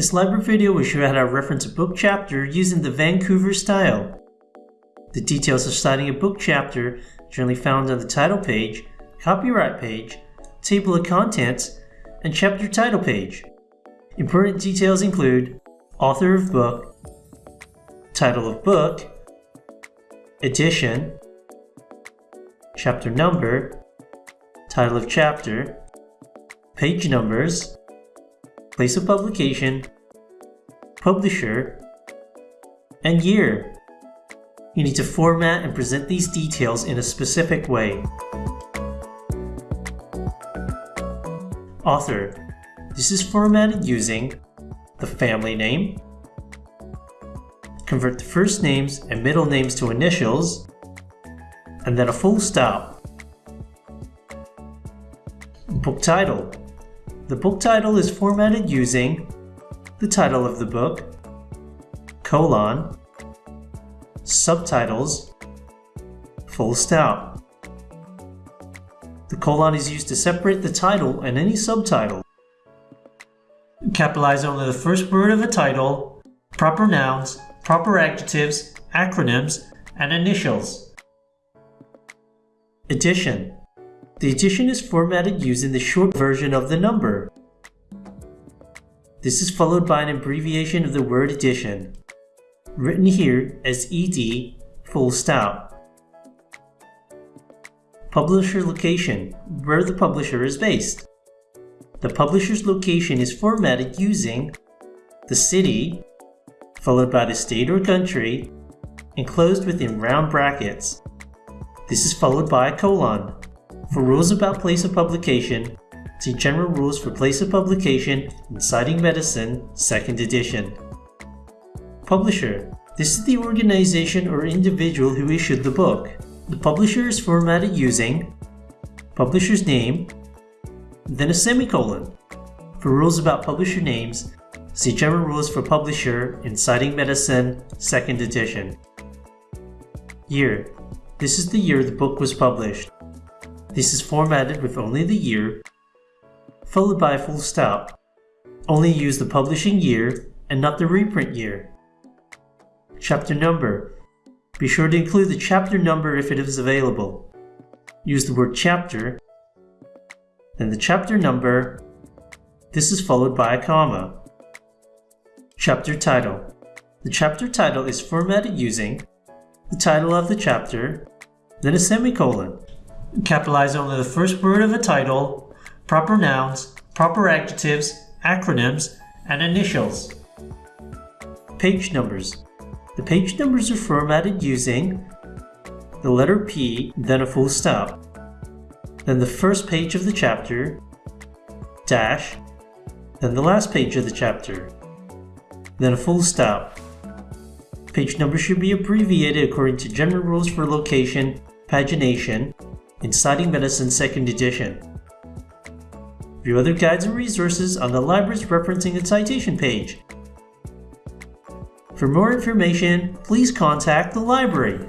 This library video will show you how to reference a book chapter using the Vancouver style. The details of citing a book chapter generally found on the title page, copyright page, table of contents, and chapter title page. Important details include author of book, title of book, edition, chapter number, title of chapter, page numbers, place of publication, publisher, and year. You need to format and present these details in a specific way. Author. This is formatted using the family name, convert the first names and middle names to initials, and then a full stop. Book title. The book title is formatted using the title of the book, colon, subtitles, full stop. The colon is used to separate the title and any subtitle. Capitalize only the first word of a title, proper nouns, proper adjectives, acronyms, and initials. Edition. The edition is formatted using the short version of the number. This is followed by an abbreviation of the word edition, written here as ed full stop. Publisher location, where the publisher is based. The publisher's location is formatted using the city, followed by the state or country, enclosed within round brackets. This is followed by a colon. For rules about place of publication, see General Rules for Place of Publication in Citing Medicine, 2nd edition. Publisher. This is the organization or individual who issued the book. The publisher is formatted using publisher's name, then a semicolon. For rules about publisher names, see General Rules for Publisher in Citing Medicine, 2nd edition. Year. This is the year the book was published. This is formatted with only the year, followed by a full stop. Only use the publishing year and not the reprint year. Chapter number. Be sure to include the chapter number if it is available. Use the word chapter, then the chapter number. This is followed by a comma. Chapter title. The chapter title is formatted using the title of the chapter, then a semicolon. Capitalize only the first word of a title, proper nouns, proper adjectives, acronyms, and initials. Page numbers. The page numbers are formatted using the letter P, then a full stop. Then the first page of the chapter, dash, then the last page of the chapter, then a full stop. Page numbers should be abbreviated according to general rules for location, pagination, in Citing Medicine 2nd edition. View other guides and resources on the library's referencing and citation page. For more information, please contact the library.